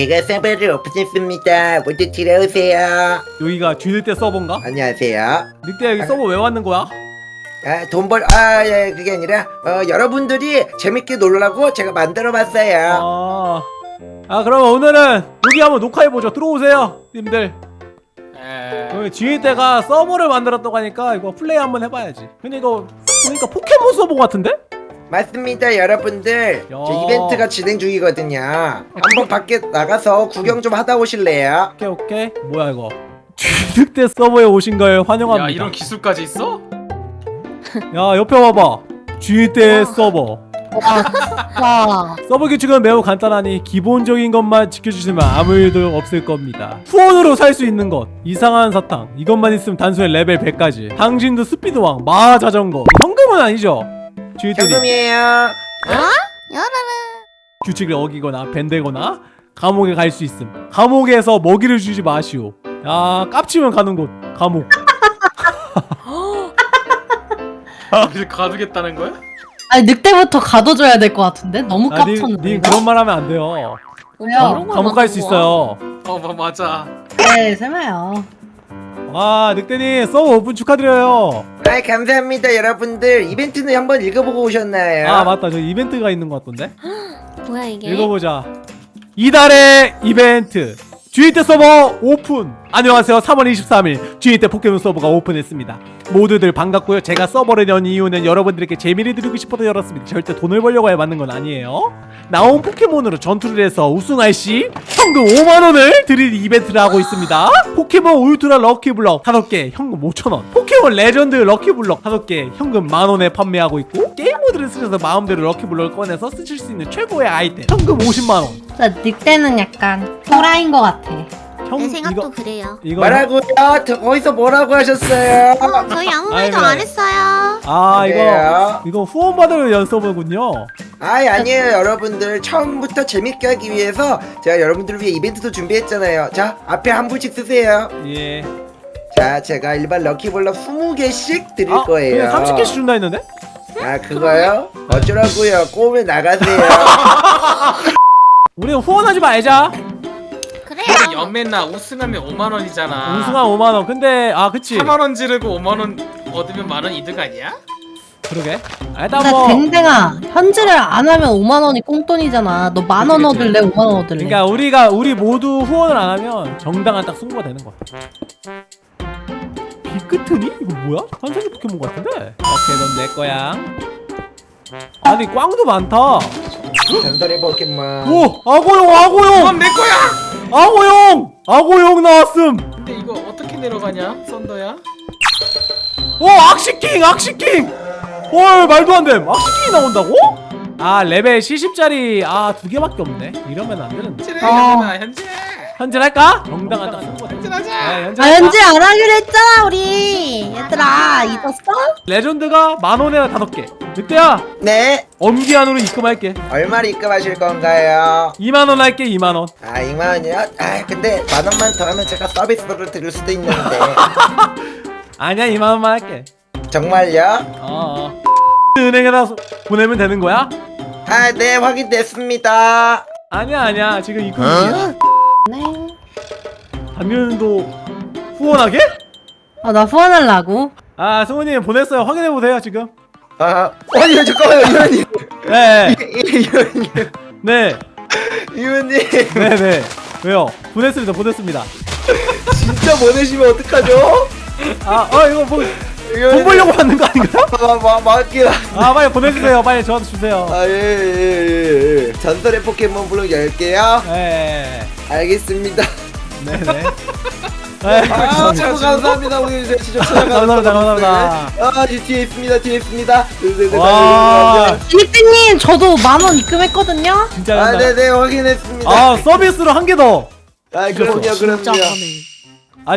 제가 서버를 오픈했습니다. 모두 들어오세요. 여기가 쥐늑대 서버인가? 안녕하세요. 늑대 여기 서버 왜 왔는 거야? 아, 돈 벌, 아, 예, 그게 아니라, 어, 여러분들이 재밌게 놀라고 제가 만들어 봤어요. 아, 아 그럼 오늘은 여기 한번 녹화해보죠 들어오세요 님들. 여기 쥐늑대가 서버를 만들었다고 하니까 이거 플레이 한번 해봐야지 근데 이거 보니까 포켓몬 서버 같은데? 맞습니다, 여러분들. 야. 저 이벤트가 진행 중이거든요. 한번 밖에 나가서 구경 좀 하다 오실래요? 오케이 오케이. 뭐야 이거? 쥐늑대 서버에 오신 걸 환영합니다. 야 이런 기술까지 있어? 야 옆에 봐봐. 쥐늑대 서버. 와, 서버 규칙은 매우 간단하니 기본적인 것만 지켜주시면 아무 일도 없을 겁니다. 후원으로 살 수 있는 것 이상한 사탕 이것만 있으면 단순히 레벨 100까지. 당신도 스피드왕 마하자전거. 현금은 아니죠 쥐들이. 현금이에요. 규칙을 어기거나 밴대거나 감옥에 갈 수 있음. 감옥에서 먹이를 주지 마시오. 야 깝치면 가는 곳. 감옥. 이제 가두겠다는 거야? 아니 늑대부터 가둬줘야 될 것 같은데? 너무 아, 님, 깝쳤는데 님 이거? 그런 말 하면 안 돼요. 왜요? 감옥 갈 수 있어요. 어 뭐, 맞아. 네, 설마요 아 늑대님 서버 오픈 축하드려요 아, 감사합니다, 여러분들. 이벤트는 한번 읽어보고 오셨나요? 아 맞다 저 이벤트가 있는 것 같던데 뭐야 이게? 읽어보자 이달의 이벤트 쥐늑대 서버 오픈. 안녕하세요. 3월 23일 쥐늑대 포켓몬 서버가 오픈했습니다. 모두들 반갑고요. 제가 서버를 연 이유는 여러분들에게 재미를 드리고 싶어서 열었습니다. 절대 돈을 벌려고 해 만든 건 아니에요. 나온 포켓몬으로 전투를 해서 우승할 시 현금 5만원을 드릴 이벤트를 하고 있습니다. 포켓몬 울트라 럭키블럭 5개 현금 5천원. 포켓몬 레전드 럭키블럭 5개 현금 만원에 판매하고 있고 게임 모드를 쓰셔서 마음대로 럭키블럭을 꺼내서 쓰실 수 있는 최고의 아이템 현금 50만원 진짜 늑대는 약간 또라이인 것 같아 형 내 생각도 이거 그래요. 이거 뭐라고요? 저 어디서 뭐라고 하셨어요? 어, 저희 아무 말도 아이고. 안 했어요. 아 이거 그래요? 이거 후원 받을 연서버군요. 아이 아니에요 여러분들 처음부터 재밌게 하기 위해서 제가 여러분들을 위해 이벤트도 준비했잖아요 자 앞에 한 분씩 쓰세요 예. 자 제가 일반 럭키블럭 20개씩 드릴 아, 거예요 그냥 30개씩 준다 했는데? 아 그거요? 어쩌라고요 꼬우면 나가세요 우리는 후원하지 말자. 그래요. 연맨나 우승하면 5만 원이잖아 우승한 5만 원. 근데 아 그치. 4만 원 지르고 5만 원 얻으면 만원 이득 아니야? 그러게. 아, 일단 뭐. 댕댕아 현질을 안 하면 5만 원이 꽁돈이잖아 너 만 원. 얻을래 5만 원 얻을래 그러니까 우리가 우리 모두 후원을 안 하면 정당한 딱 승부가 되는 거야. 비끄트니? 이거 뭐야? 한색이 포켓몬 같은데? 오케이 넌 내 거야. 아니 꽝도 많다. 전설의 포켓몬 오 악어용 악어용 그건 내 거야! 악어용 악어용 나왔음. 근데 이거 어떻게 내려가냐 썬더야? 오 악시킹 악시킹 헐 말도 안됨 악시킹이 나온다고? 아 레벨 70짜리 아 두 개밖에 없네 이러면 안 되는데 현질해 어. 현진아 현질 현질할까? 정당한 딱 승부 현질하자 네, 아 현질할까? 현질 안 하기로 했잖아 우리 얘들아 잊었어? 레전드가 만 원에 다섯 개 늑대야 네 엄기한으로 입금할게 얼마를 입금하실 건가요? 2만 원 할게 2만 원 아 2만 원이요? 아 근데 만 원만 더 하면 제가 서비스를 드릴 수도 있는데 아니야 2만 원만 할게 정말요? 어 은행에다 소- 보내면 되는 거야? 아 네 확인됐습니다 아니야 아니야 지금 입금 중이야 네. 담면도 후원하게? 아 나 후원하려고? 아 승우님 보냈어요. 확인해보세요 지금. 아 아니 잠깐만요 이현님. 네 이현님. 네. 이현님. 네네. 왜요? 보냈습니다 보냈습니다. 진짜 보내시면 어떡하죠? 아어 이거 뭐 돈 벌려고 하는 거 아닌가요? 마, 마, 맞긴 아 빨리 보내주세요. 빨리 저한테 주세요. 아예예예 예, 전설의 포켓몬 블록 10개요? 네. 알겠습니다 네네. 아 네, 최고 감사합니다. 오늘 제 시청 찾아가서 감사합니다, 감사합니다. 아 이 뒤에 있습니다 뒤에 있습니다. 네네네 와. 늑대님 저도 만 원 입금했거든요? 진짜 아 네네 확인했습니다. 아 서비스로 한 개 더아 아 그럼요 그럼요.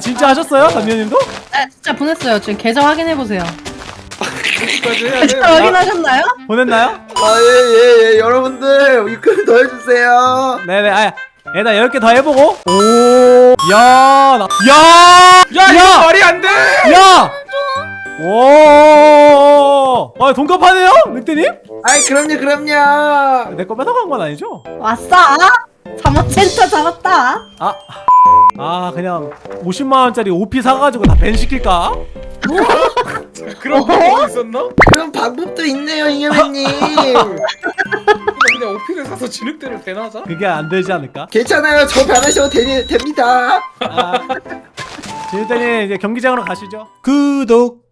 진짜 하셨어요? 담요님도? 네 진짜 보냈어요. 지금 계좌 확인해 보세요. 여기까지 해야 돼 계좌 확인하셨나요? 보냈나요? 아예예 예. 여러분들 입금 더 해주세요. 네네 아 일단 10개 더 해보고 오야 나, 야! 야 이거 말이 안돼 야! 오! 아 돈값 하네요? 늑대님? 아이 그럼요 그럼요 내 거 뺏어간 건 아니죠? 왔어 사모센터 잡았다. 아, 아 그냥 50만 원짜리 OP 사가지고 다 밴 시킬까? 그런 방법이 있었나? 그런 방법도 있네요 잉여맨님 그냥 오피를 사서 진흙대를 배나자? 그게 안 되지 않을까? 괜찮아요 저 변하셔도 되, 됩니다 아, 지금 이제 경기장으로 가시죠. 구독.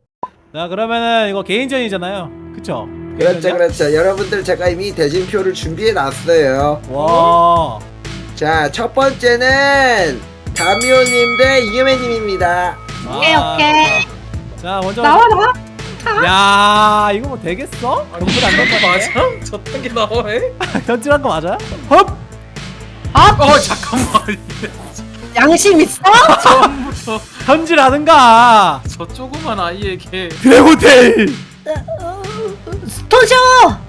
자 그러면은 이거 개인전이잖아요. 그쵸? 그렇죠? 그렇죠 여러분들 제가 이미 대진표를 준비해 놨어요 와. 자 첫 번째는 다미오님 대 잉여맨님입니다 오케이, 아, 오케이. 자 먼저. 나와 나와. 야 이거 뭐 되겠어? 정글 안될거 이거 맞아? 맞아? 저딴 게 나와 해? 현질한 거 맞아요? 헙! 어 잠깐만 양심 있어? 처음부터 현질하든가. 저 조그만 아이에게 드래곤테일. 스톤쇼.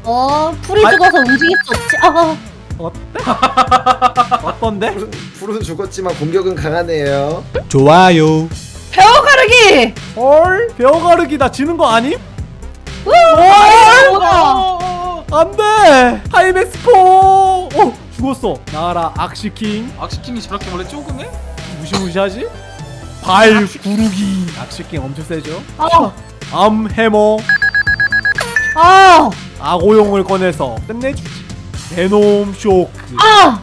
어 풀이 아. 죽어서 움직일 수 없지. 아, 어때? 어떤데? 불은, 불은 죽었지만 공격은 강하네요 좋아요. 배워 가르기. 헐 배워 가르기 나 지는 거 아님? 헐. 어, 안돼 하이맥스포 어 죽었어 나와라 악시킹 악시킹이 저렇게 원래 조그매? 무시무시하지? 발 구르기 악시킹 엄청 세죠 아, 암 해머 아, 악오용을 꺼내서 끝내주지 베놈 쇼크 아.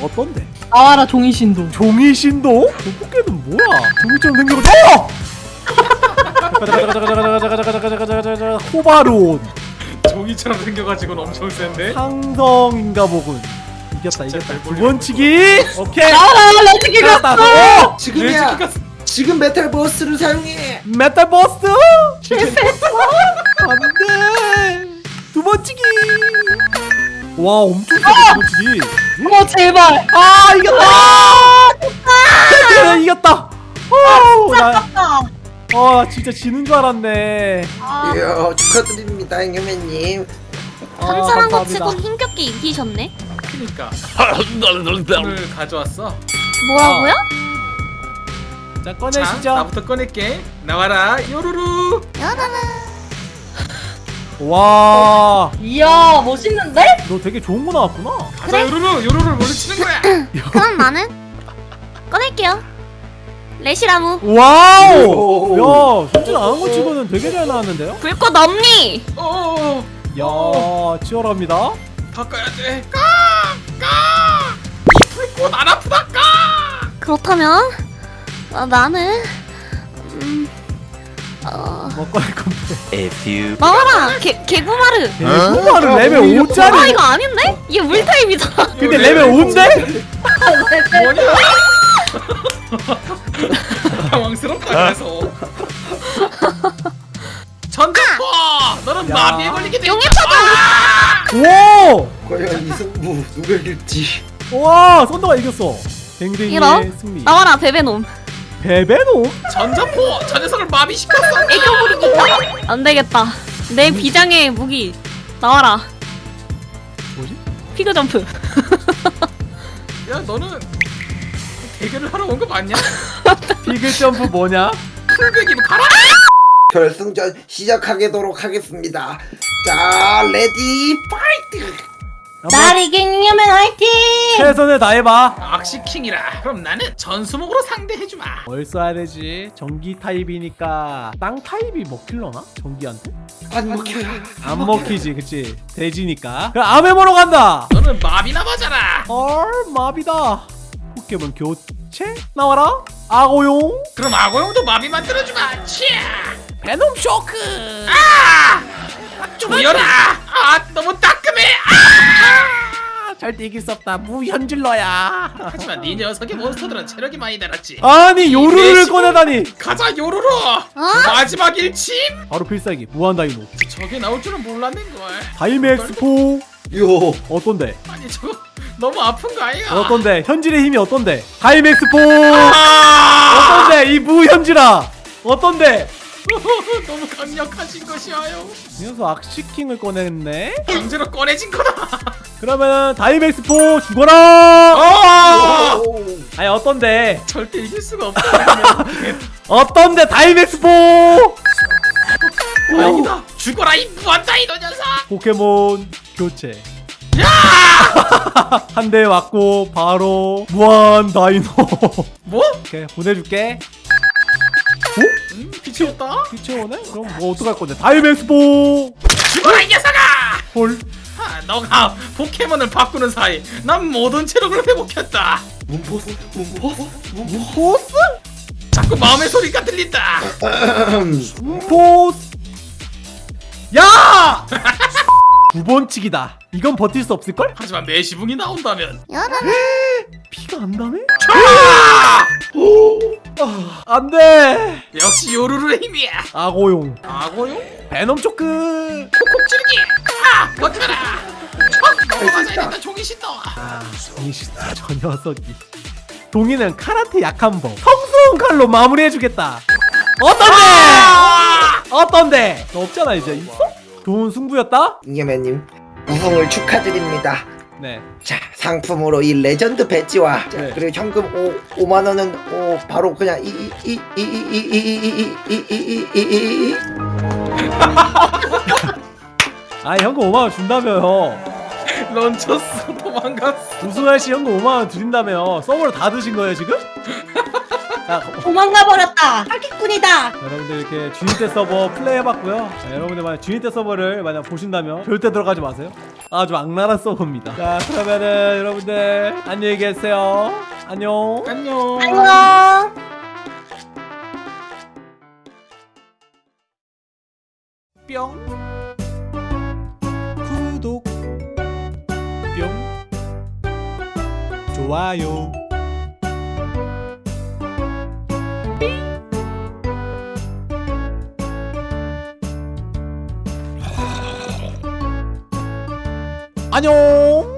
어떤데? 나와라 종이 신도. 종이 신도? 저 포켓은 뭐야? 종이처럼 생겨갖고 어! 호바론 종이처럼 생겨가지고는 엄청 센데? 상성인가 보군 이겼다 이겼다 자 두번 치기 오케이 나와라 레트기 이겼다 갔어. 오! 지금이야 지금 메탈 버스를 사용해 메탈 버스트 안돼 두번 치기 와 엄청 세다 두번 치기 어 제발. 아 이겼다. 그래 이겼다. 오, 나, 아, 어, 나 진짜 지는 줄 알았네. 아. 이야 축하드립니다 잉여맨님. 아, 탐사한 거. 치곤 힘겹게 이기셨네. 크니까. 오늘 가져왔어. 뭐라고요? 자자 꺼내시죠. 나부터 꺼낼게. 나와라 요루루 와너 이야 멋있는데? 되게 좋은 거 나왔구나. 가자 요루루. 요루루를 몰래 치는 거야. 그럼 나는 꺼낼게요. 레시라무. 와우! 야 솔직히 안한 거 치고는 되게 잘 나왔는데요? 불꽃 없니? 어어어. 야 치열합니다. 바꿔야 돼. 까 까! 이 불꽃 안 아프다 까! 그렇다면 어, 나는 음, 어, 뭐 꺼낼 건데 A few 나와라 개 개구마르. 레벨 어, 5짜리 아 이거 아닌데? 이게 물 타입이잖아. 근데 레벨 5인데? 뭐냐 당황스럽다 그래서 전자포 너는 야. 마비에 걸리게 돼 용의 오! 과연 이 승부 누가 이길지 와 선도가 이겼어 댕댕이의? 승리 나와라 베베놈. 베베놈? 전자포 저 녀석을 마비시켰어 애교 부리기. 안 되겠다. 내 비장의 무기 나와라. 뭐지? 피그 점프. 야 너는 대결을 하러 온 거 맞냐? 피글 점프 뭐냐? 풀백이 가라 결승전 시작하도록 하겠습니다 자 ready fight 한번 날 이기려면 화이팅. 최선을 다해봐. 악시킹이라. 그럼 나는 전수목으로 상대해주마. 뭘 써야 되지? 전기 타입이니까 땅 타입이 먹힐러나? 전기한테? 안 먹혀요 안 먹히지 그치? 돼지니까. 그럼 아메모로 간다! 너는 마비나 맞아라. 헐 마비다. 포켓몬 교체? 나와라. 악어용? 그럼 악어용도 마비 만들어주마. 치아! 베놈 쇼크 죽여라! 아 너무 따끔해! 아! 아, 절대 이길 수 없다. 무현질러야. 하지만 네 녀석의 몬스터들은 체력이 많이 달았지. 아니 요루를 꺼내다니. 가자 요루루! 마지막 일침! 바로 필살기. 무한 다이노. 저게 나올 줄은 몰랐는걸. 다이맥스포. 요. 어떤데? 아니 저거 너무 아픈 거 아니야? 어떤데? 현질의 힘이 어떤데? 다이맥스포! 아! 어떤데? 이 무현질아! 어떤데 너무 강력하신 것이어요. 이 녀석 악시킹을 꺼냈네. 강제로 꺼내진 거다. 그러면 다이맥스포 죽어라! 아! 오. 아니 어떤데? 절대 이길 수가 없다. 어떤데 다이맥스포? 다행이다. 죽어라 이 무한 다이노 녀석! 포켓몬 교체. 한 대 맞고 바로 무한 다이노. 뭐? 오케이 보내줄게 빛이 오네? 그럼 뭐 어떡할 건데? 다이맥스포! 죽어라 이 녀석아! 홀 아, 너가 포켓몬을 바꾸는 사이 난 모든 체력을 회복했다. 문포스? 문포스? 포스? 자꾸 마음의 소리가 들린다. 포스! 야! 두번 치기다 이건 버틸 수 없을걸? 하지만 매시붕이 나온다면 피가 안 나네? 아! 아, 안돼 역시 요루루의 힘이야 악어용 악어용? 베놈 초크 콕콕 찌르기 아! 버텨라 척! 넘어가자 종이 신도 아, 이씨, 저 녀석이. 동이는 카라테 약한 법. 성스러운 칼로 마무리해주겠다. 어떤데? 어떤데? 너 없잖아 이제 있어? 좋은 승부였다? 잉여맨님 우승을 축하드립니다 네. 자 상품으로 이 레전드 배지와 자, 네. 그리고 현금 5, 5만 원은 오, 바로 그냥 이 이 이 이 이 이 이 이 이 이이이이 아 현금 5만 원 준다며요. 런쳤어 도망갔어 우승할 시 현금 5만 원 드린다며. 서버를 다 드신 거예요 지금? 자, 도망가 버렸다. 사기꾼이다. 여러분들 이렇게 주인대 서버 플레이해봤고요. 자, 여러분들 만약 주인대 서버를 만약 보신다면 절대 들어가지 마세요. 아주 악랄한 서버입니다. 자 그러면은 여러분들 안녕히 계세요. 안녕. 안녕 안녕. 뿅 구독 뿅 좋아요 안녕